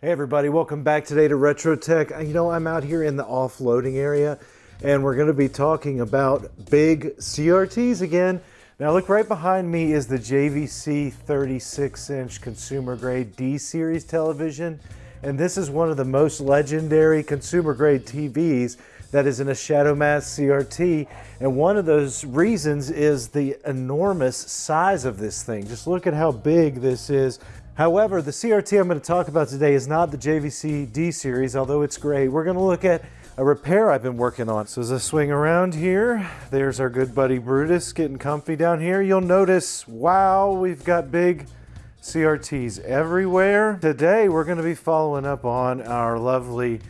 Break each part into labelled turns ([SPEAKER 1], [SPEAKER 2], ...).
[SPEAKER 1] Hey everybody, welcome back today to Retro Tech. You know, I'm out here in the offloading area and we're gonna be talking about big CRTs again. Now look right behind me is the JVC 36 inch consumer grade D series television. And this is one of the most legendary consumer grade TVs that is in a shadow mask CRT. And one of those reasons is the enormous size of this thing. Just look at how big this is. However, the CRT I'm going to talk about today is not the JVC D series, although it's great. We're going to look at a repair I've been working on. So as I swing around here, there's our good buddy Brutus getting comfy down here. You'll notice, wow, we've got big CRTs everywhere. Today, we're gonna be following up on our lovely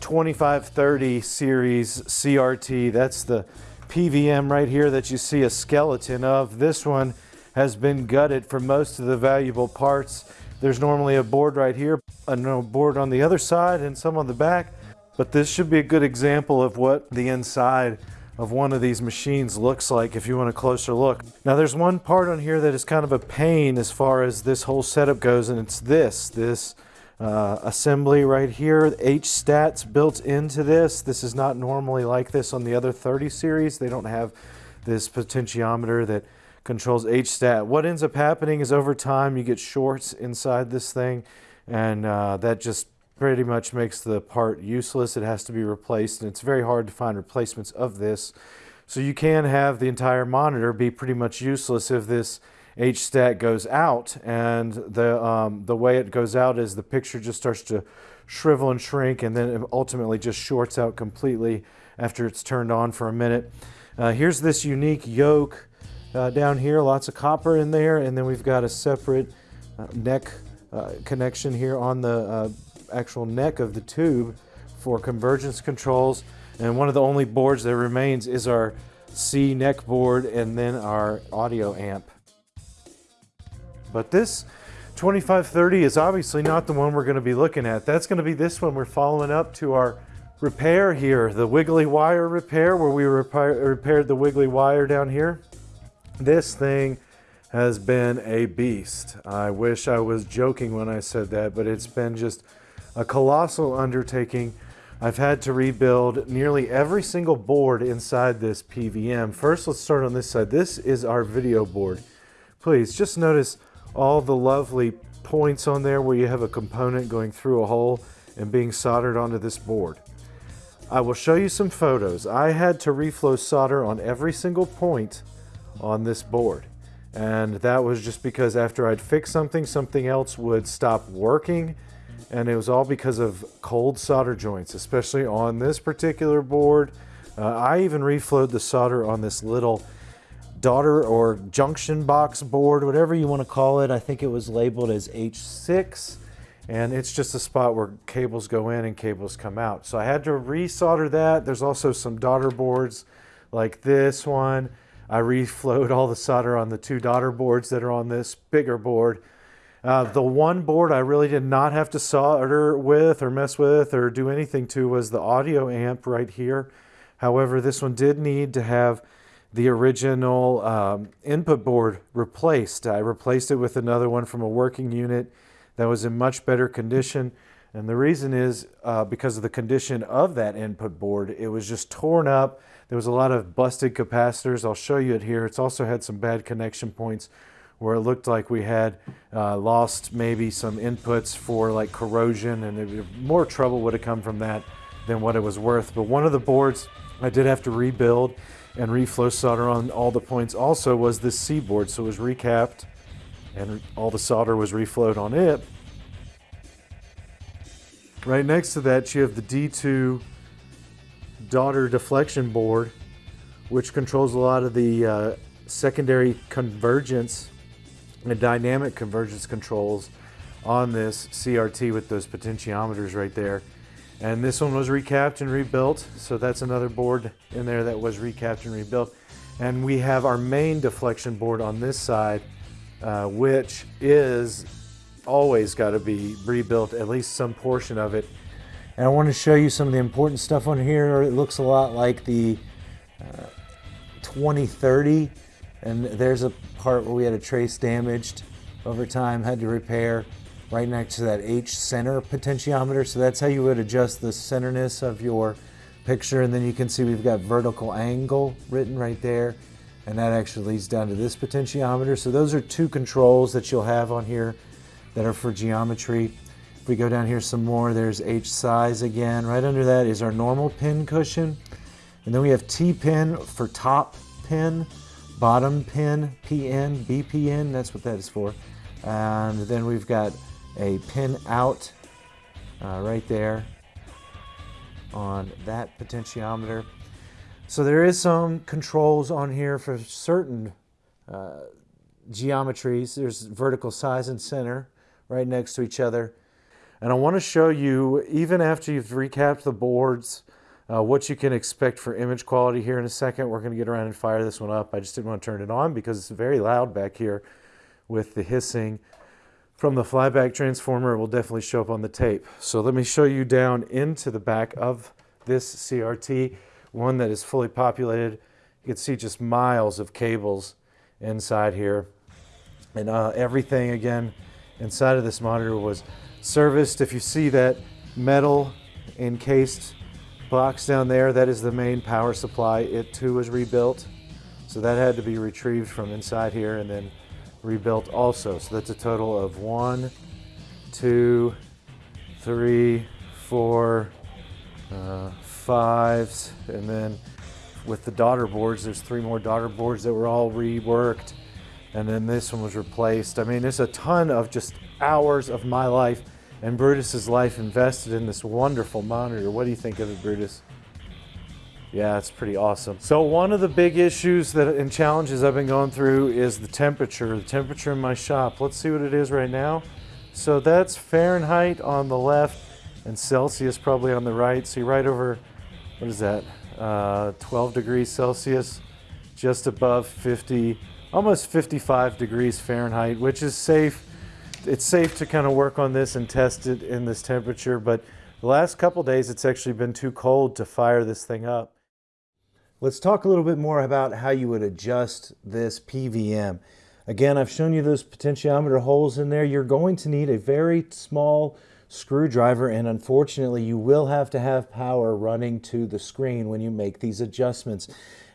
[SPEAKER 1] 2530 series CRT. That's the PVM right here that you see a skeleton of. This one has been gutted for most of the valuable parts. There's normally a board right here, a no board on the other side and some on the back. But this should be a good example of what the inside of one of these machines looks like if you want a closer look. Now there's one part on here that is kind of a pain as far as this whole setup goes and it's this, this uh, assembly right here, H-Stats built into this. This is not normally like this on the other 30 series. They don't have this potentiometer that controls H-Stat. What ends up happening is over time you get shorts inside this thing and uh, that just pretty much makes the part useless. It has to be replaced and it's very hard to find replacements of this. So you can have the entire monitor be pretty much useless if this H-stat goes out and the, um, the way it goes out is the picture just starts to shrivel and shrink and then it ultimately just shorts out completely after it's turned on for a minute. Uh, here's this unique yoke uh, down here, lots of copper in there and then we've got a separate uh, neck uh, connection here on the uh, actual neck of the tube for convergence controls. And one of the only boards that remains is our C neck board and then our audio amp. But this 2530 is obviously not the one we're going to be looking at. That's going to be this one we're following up to our repair here, the wiggly wire repair where we repair, repaired the wiggly wire down here. This thing has been a beast. I wish I was joking when I said that, but it's been just a colossal undertaking. I've had to rebuild nearly every single board inside this PVM. First, let's start on this side. This is our video board. Please just notice all the lovely points on there where you have a component going through a hole and being soldered onto this board. I will show you some photos. I had to reflow solder on every single point on this board. And that was just because after I'd fix something, something else would stop working and it was all because of cold solder joints, especially on this particular board. Uh, I even reflowed the solder on this little daughter or junction box board, whatever you want to call it. I think it was labeled as H6 and it's just a spot where cables go in and cables come out. So I had to resolder that. There's also some daughter boards like this one. I reflowed all the solder on the two daughter boards that are on this bigger board. Uh, the one board I really did not have to solder with or mess with or do anything to was the audio amp right here. However, this one did need to have the original um, input board replaced. I replaced it with another one from a working unit that was in much better condition. And the reason is uh, because of the condition of that input board. It was just torn up. There was a lot of busted capacitors. I'll show you it here. It's also had some bad connection points where it looked like we had uh, lost maybe some inputs for like corrosion and it, more trouble would have come from that than what it was worth. But one of the boards I did have to rebuild and reflow solder on all the points also was this C board. So it was recapped and all the solder was reflowed on it. Right next to that you have the D2 daughter deflection board which controls a lot of the uh, secondary convergence and dynamic convergence controls on this CRT with those potentiometers right there. And this one was recapped and rebuilt. So that's another board in there that was recapped and rebuilt. And we have our main deflection board on this side, uh, which is always got to be rebuilt, at least some portion of it. And I want to show you some of the important stuff on here. It looks a lot like the uh, 2030 and there's a part where we had a trace damaged over time, had to repair. right next to that H center potentiometer. So that's how you would adjust the centerness of your picture. And then you can see we've got vertical angle written right there. And that actually leads down to this potentiometer. So those are two controls that you'll have on here that are for geometry. We go down here some more, there's H size again. Right under that is our normal pin cushion. And then we have T pin for top pin, bottom pin, PN, BPN, that's what that is for. And then we've got a pin out uh, right there on that potentiometer. So there is some controls on here for certain uh, geometries. There's vertical size and center right next to each other. And I want to show you, even after you've recapped the boards, uh, what you can expect for image quality here in a second. We're going to get around and fire this one up. I just didn't want to turn it on because it's very loud back here with the hissing from the flyback transformer. It will definitely show up on the tape. So let me show you down into the back of this CRT, one that is fully populated. You can see just miles of cables inside here. And uh, everything, again, inside of this monitor was serviced. If you see that metal encased box down there, that is the main power supply. It too was rebuilt. So that had to be retrieved from inside here and then rebuilt also. So that's a total of one, two, three, four, uh, fives, and then with the daughter boards, there's three more daughter boards that were all reworked, and then this one was replaced. I mean, there's a ton of just hours of my life and Brutus's life invested in this wonderful monitor. What do you think of it, Brutus? Yeah, it's pretty awesome. So one of the big issues that and challenges I've been going through is the temperature. The temperature in my shop. Let's see what it is right now. So that's Fahrenheit on the left and Celsius probably on the right. See right over, what is that? Uh, 12 degrees Celsius, just above 50, almost 55 degrees Fahrenheit, which is safe it's safe to kind of work on this and test it in this temperature, but the last couple days it's actually been too cold to fire this thing up. Let's talk a little bit more about how you would adjust this PVM. Again, I've shown you those potentiometer holes in there. You're going to need a very small screwdriver and unfortunately you will have to have power running to the screen when you make these adjustments.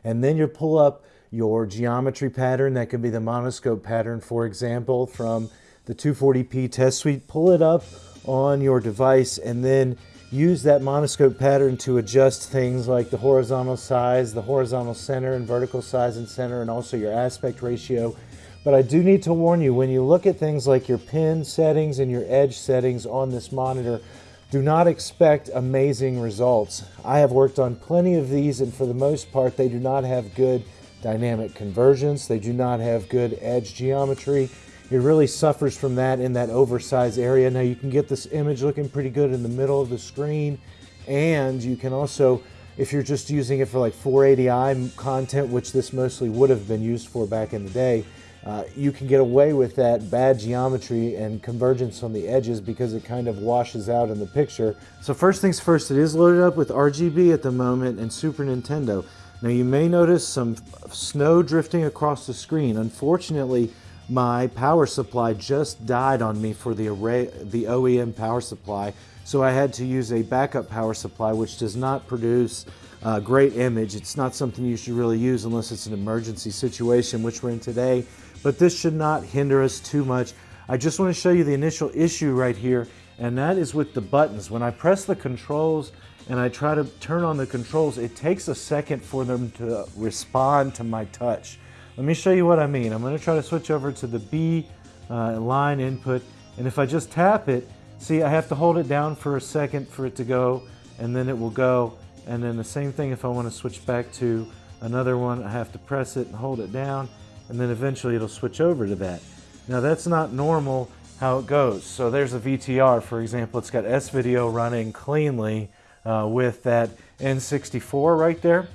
[SPEAKER 1] And then you pull up your geometry pattern. That could be the monoscope pattern, for example, from the 240p test suite, pull it up on your device and then use that monoscope pattern to adjust things like the horizontal size, the horizontal center and vertical size and center, and also your aspect ratio. But I do need to warn you, when you look at things like your pin settings and your edge settings on this monitor, do not expect amazing results. I have worked on plenty of these and for the most part, they do not have good dynamic convergence. They do not have good edge geometry. It really suffers from that in that oversized area. Now you can get this image looking pretty good in the middle of the screen and you can also, if you're just using it for like 480i content, which this mostly would have been used for back in the day, uh, you can get away with that bad geometry and convergence on the edges because it kind of washes out in the picture. So first things first, it is loaded up with RGB at the moment and Super Nintendo. Now you may notice some snow drifting across the screen. Unfortunately, my power supply just died on me for the array, the OEM power supply. So I had to use a backup power supply, which does not produce a great image. It's not something you should really use unless it's an emergency situation, which we're in today. But this should not hinder us too much. I just want to show you the initial issue right here, and that is with the buttons. When I press the controls and I try to turn on the controls, it takes a second for them to respond to my touch. Let me show you what I mean. I'm going to try to switch over to the B uh, line input. And if I just tap it, see I have to hold it down for a second for it to go and then it will go. And then the same thing if I want to switch back to another one, I have to press it and hold it down and then eventually it'll switch over to that. Now that's not normal how it goes. So there's a VTR, for example, it's got S-Video running cleanly uh, with that N64 right there.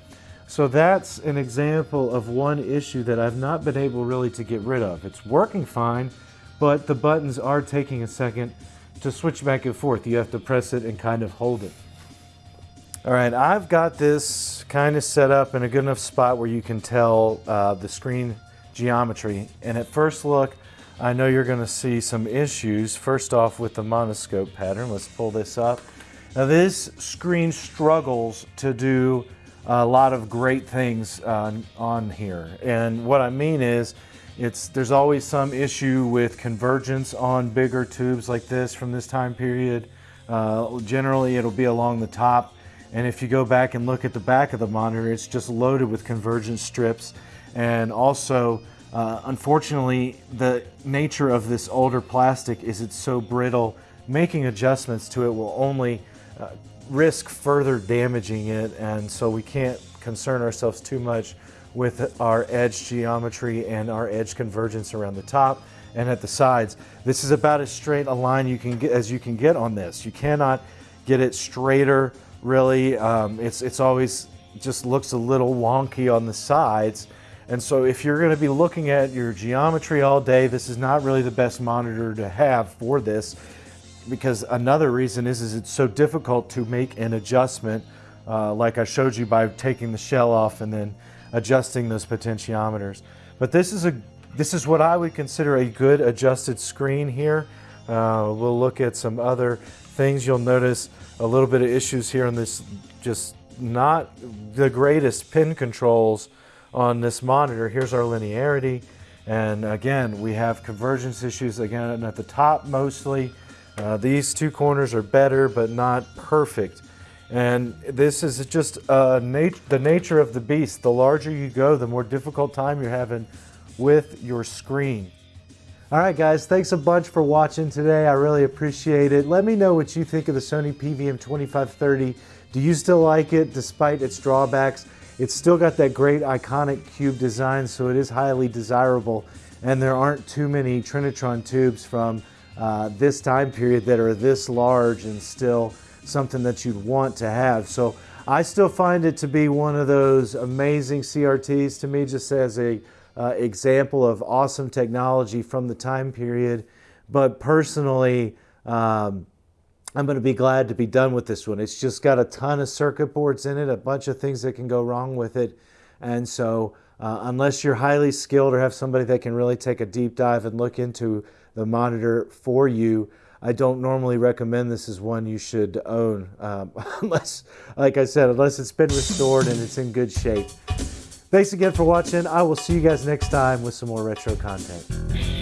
[SPEAKER 1] So that's an example of one issue that I've not been able really to get rid of. It's working fine, but the buttons are taking a second to switch back and forth. You have to press it and kind of hold it. All right, I've got this kind of set up in a good enough spot where you can tell uh, the screen geometry. And at first look, I know you're going to see some issues. First off with the monoscope pattern, let's pull this up. Now this screen struggles to do a lot of great things uh, on here. And what I mean is, it's there's always some issue with convergence on bigger tubes like this from this time period. Uh, generally, it'll be along the top. And if you go back and look at the back of the monitor, it's just loaded with convergence strips. And also, uh, unfortunately, the nature of this older plastic is it's so brittle, making adjustments to it will only uh, risk further damaging it. And so we can't concern ourselves too much with our edge geometry and our edge convergence around the top and at the sides. This is about as straight a line you can get as you can get on this. You cannot get it straighter really. Um, it's, it's always just looks a little wonky on the sides. And so if you're gonna be looking at your geometry all day, this is not really the best monitor to have for this because another reason is, is it's so difficult to make an adjustment uh, like I showed you by taking the shell off and then adjusting those potentiometers. But this is, a, this is what I would consider a good adjusted screen here. Uh, we'll look at some other things. You'll notice a little bit of issues here on this, just not the greatest pin controls on this monitor. Here's our linearity. And again, we have convergence issues again at the top mostly. Uh, these two corners are better, but not perfect. And this is just uh, nat the nature of the beast. The larger you go, the more difficult time you're having with your screen. All right, guys, thanks a bunch for watching today. I really appreciate it. Let me know what you think of the Sony PVM-2530. Do you still like it despite its drawbacks? It's still got that great iconic cube design, so it is highly desirable. And there aren't too many Trinitron tubes from uh, this time period that are this large and still something that you'd want to have. So I still find it to be one of those amazing CRTs to me, just as a uh, example of awesome technology from the time period. But personally, um, I'm going to be glad to be done with this one. It's just got a ton of circuit boards in it, a bunch of things that can go wrong with it. And so uh, unless you're highly skilled or have somebody that can really take a deep dive and look into the monitor for you, I don't normally recommend this as one you should own, um, unless, like I said, unless it's been restored and it's in good shape. Thanks again for watching. I will see you guys next time with some more retro content.